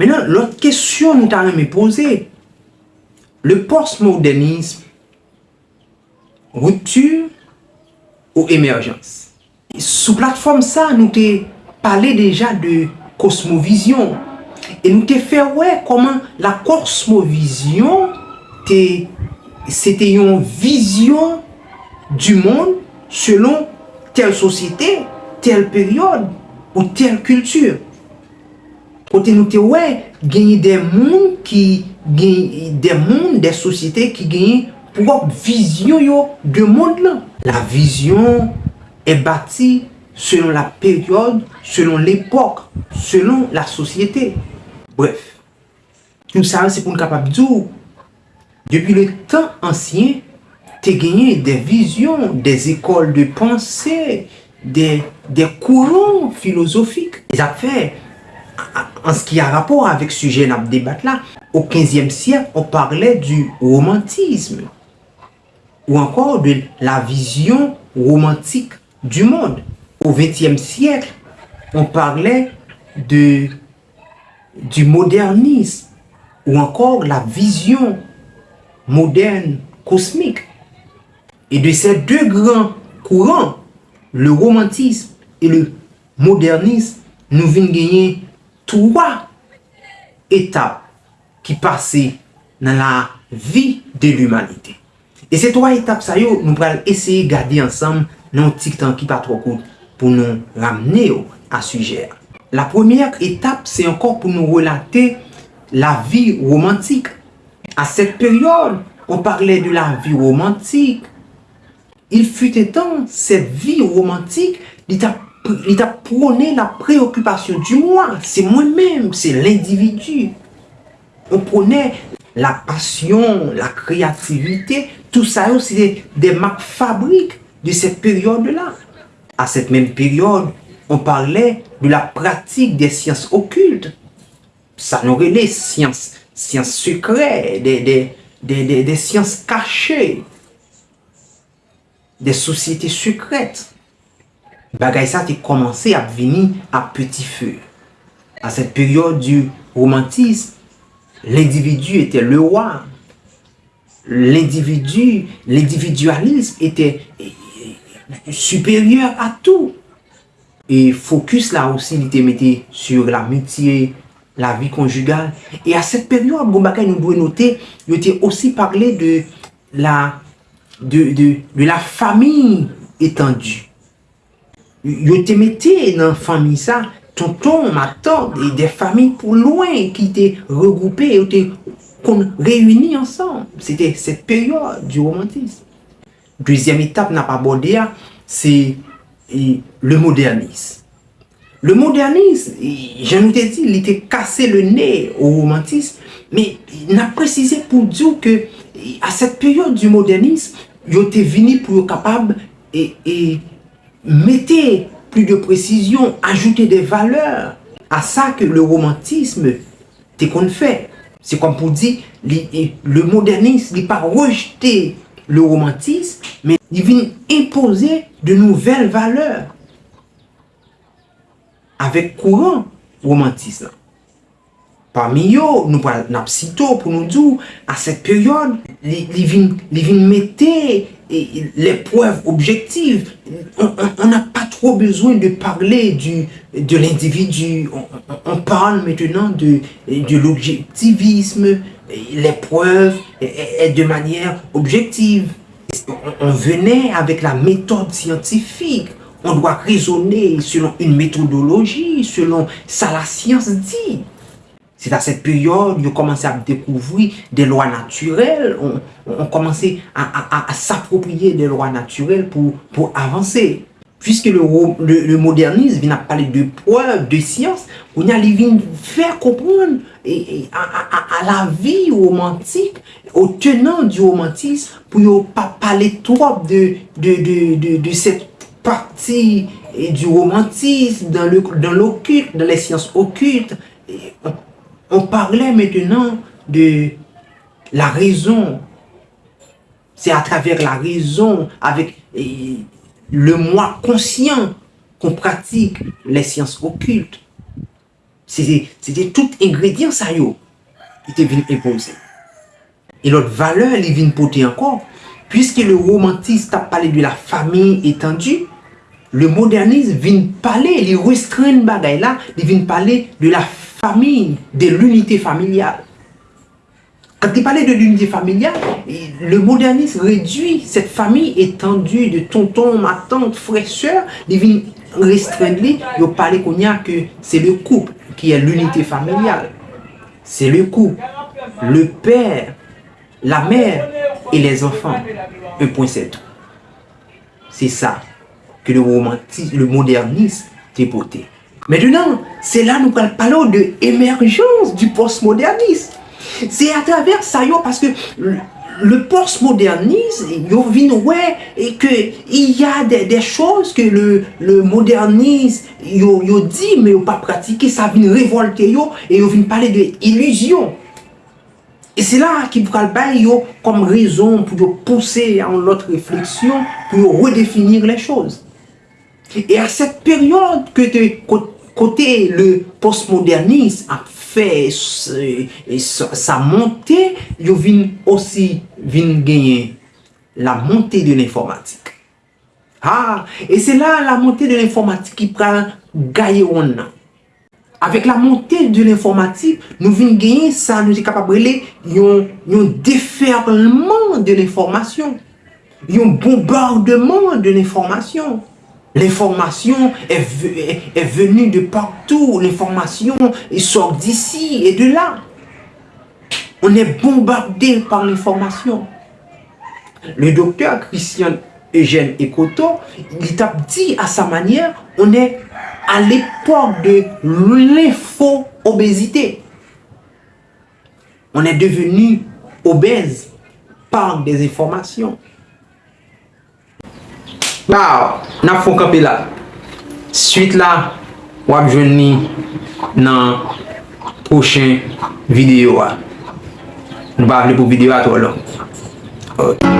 Menan, lot kesyon nou ta reme pose. Le postmodernisme, rupture ou emerjans. Sou platform sa, nou te pale deja de kosmovision. E nou te fe wè koman la kosmovision te, se te yon vizyon du moun selon tel sosyete, tel peryode ou tel kultur. kote nou te wè, genye de moun ki genye de moun, de sosite ki genye prop vizyon yo de moun lan. La vizyon e bati selon la peryode, selon l'epok, selon la sosyete. Bref, nou sa an se pou nou kapap djou. Depi le tan ansyen, te genye de vizyon, de ekol de pensè, de kouron filosofik. E zap fè, en ce qui a rapport avec ce sujet de débat là, au 15e siècle, on parlait du romantisme ou encore de la vision romantique du monde. Au 20e siècle, on parlait de, du modernisme ou encore la vision moderne cosmique. Et de ces deux grands courants, le romantisme et le modernisme, nous venons gagner 3 etap ki pase nan la vi de l'humanite. E se 3 etap sa yo, nou pral eseye gade ansam nan tik tan ki pa tro kout pou nou ramene yo a sujer. La premièr etap se ankon pou nou relate la vi romantik. A set peryode, on parle de la vi romantik. Il fut etan, set vi romantik li tap il t'a prôné la préoccupation du moi. C'est moi-même, c'est l'individu. On prenait la passion, la créativité, tout ça, c'est des, marques fabriques de cette période-là. À cette même période, on parlait de la pratique des sciences occultes. Ça n'aurait les sciences, sciences secrètes, des, des sciences cachées, des sociétés secrètes bagay sa te komanse ap vini ap peti feu. A set peryode du romantisme, l'individu ete le roi. L'individu, l'individualisme ete superior a tout. Et focus la aussi li te mette sur l'amitié, la vie conjugale. Et a set peryode, bon bagay nou dwe note, yo te aussi parle de la de la famille étendue. yo te mette nan fami sa, tonton, matan, de, de fami pou loin ki te regroupe, yo te kon reyuni ansan. Se te set peryode du romantisme. Deuxième étape nan pa bode ya, se le modernisme. Le modernisme, jan nou te di, li te kase le ne ou romantisme, me nan prezise pou diyo ke a set peryode du modernisme, yo te vini pou yo kapab e... mettez plus de précision, ajoutez des valeurs à ça que le romantisme t'est qu'on fait. C'est comme pour dire, le modernisme n'est pas rejeter le romantisme, mais il vient imposer de nouvelles valeurs avec courant romantisme. Parmi eux, nous parlons pour nous dire, à cette période, les vins mettaient les preuves objectives. On n'a pas trop besoin de parler de l'individu. On, parle maintenant de, de l'objectivisme, les preuves et, de manière objective. On, venait avec la méthode scientifique. On doit raisonner selon une méthodologie, selon ça la science dit. C'est à cette période qu'on commence à découvrir des lois naturelles, on, on commence à, à, à s'approprier des lois naturelles pour, pour avancer. Puisque le, le, le modernisme vient à parler de preuves, de science, on a vient faire comprendre et, et, à, à, la vie romantique, aux tenants du romantisme, pour ne pas parler trop de, de, de, de, de cette partie et du romantisme, dans l'occulte, dans, dans les sciences occultes, et on, parlait maintenant de la raison. C'est à travers la raison, avec le moi conscient, qu'on pratique les sciences occultes. C'était tout ingrédient sa yo. Il te vin impose. Et l'autre valeur, il vin poter encore. Puisque le romantisme a parlé de la famille étendue, le modernisme vin parler, il restreint bagay là, il vin parler de la famille, de l'unité familiale. Quand il parlait de l'unité familiale, le modernisme réduit cette famille étendue de tonton, ma tante, frère, soeur, il vient restreindre, il parlait qu'on y a que c'est le couple qui est l'unité familiale. C'est le couple, le père, la mère et les enfants. Un point c'est tout. C'est ça que le romantisme, le modernisme dépoté. Maintenant, c'est là nous parlons de l'émergence du postmodernisme. C'est à travers ça, parce que le postmodernisme, yo ouais, et que il y a des, des choses que le, le modernisme, yo, yo dit, mais yo pas pratiqué, ça vient révolter yo, et yo vient parler de illusion. Et c'est là qu'il faut yo comme raison pour pousser à une autre réflexion, pour redéfinir les choses. Et à cette période que de kote le postmodernisme a fè sa montè, yo vin osi vin genye la montè de l'informatik. Ha, ah, e se la la montè de l'informatik ki pran gaye ou nan. Avèk la montè de l'informatik, nou vin genye sa nou se kapabrele yon, yon deferlement de l'informasyon. Yon bombardement de l'informasyon. L'information est, venue de partout. L'information sort d'ici et de là. On est bombardé par l'information. Le docteur Christian Eugène Ekoto, il t'a dit à sa manière, on est à l'époque de l'info-obésité. On est devenu obèse par des informations. Baw, nan fon kapi la. Suite la, wap jwen ni nan pochen videyo a. Nou ba avle pou videyo a to lo. Ok.